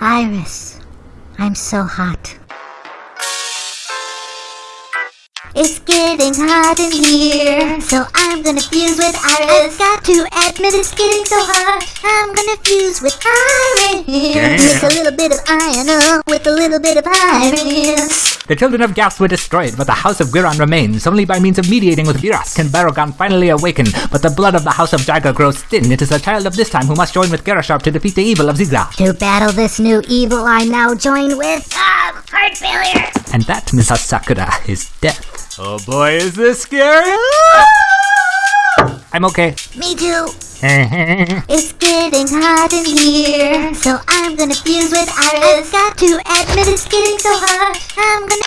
Iris, I'm so hot. It's getting hot in here, so I'm gonna fuse with Iris. Got to admit it's getting so hot. I'm gonna fuse with Iris. Mix a little bit of iron up with a little bit of Iris. The children of Gas were destroyed, but the House of Giron remains. Only by means of mediating with Giras can Barugon finally awaken. But the blood of the House of Jiger grows thin. It is the child of this time who must join with Gerasharp to defeat the evil of Zigra. To battle this new evil, I now join with ah, heart failure. And that, Miss Sakura, is death. Oh boy, is this scary! I'm okay. Me too. It's getting hot in here, so I'm gonna fuse with Iris. I've Got to admit it's getting so hot. I'm gonna.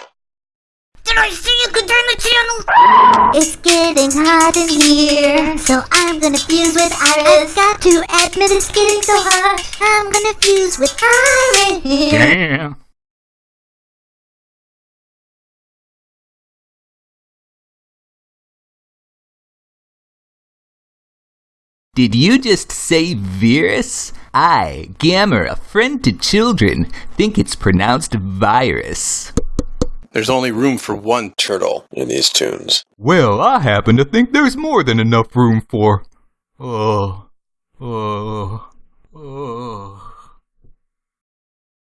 Did I see you could turn the channel? It's getting hot in here, so I'm gonna fuse with Iris. I've Got to admit it's getting so hot. I'm gonna fuse with Iris. Damn. Did you just say virus? I, Gamera, a friend to children, think it's pronounced virus. There's only room for one turtle in these tunes. Well, I happen to think there's more than enough room for. Oh. Oh. Oh.